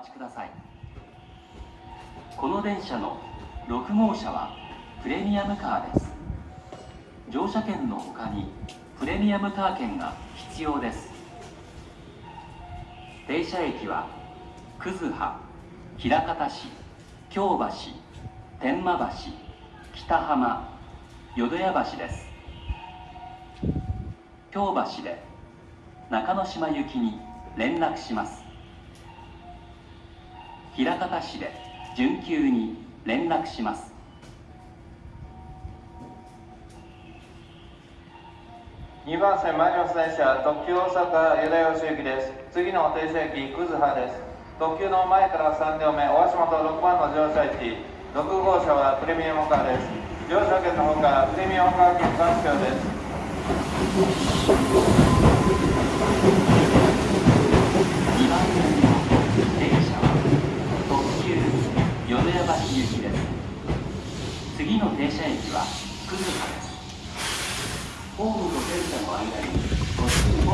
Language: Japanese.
ちください。この電車の6号車はプレミアムカーです。乗車券の他にプレミアムカー券が必要です。停車駅は葛葉枚方市京橋天満橋北浜淀屋橋です。京橋で中之島行きに連絡します。枚方市で準急に連絡します。2番線参ります電車特急大阪淀吉行です。次の停車駅葛葉です。特急の前から3両目大島と6番の乗車駅。6号車はプレミアムカーです。乗車券のほかプレミアムカー券3票です2番線の電車は特急淀屋橋行きです。次の停車駅は葛葉です。ホームと電車の間にご注意